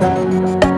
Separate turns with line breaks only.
Música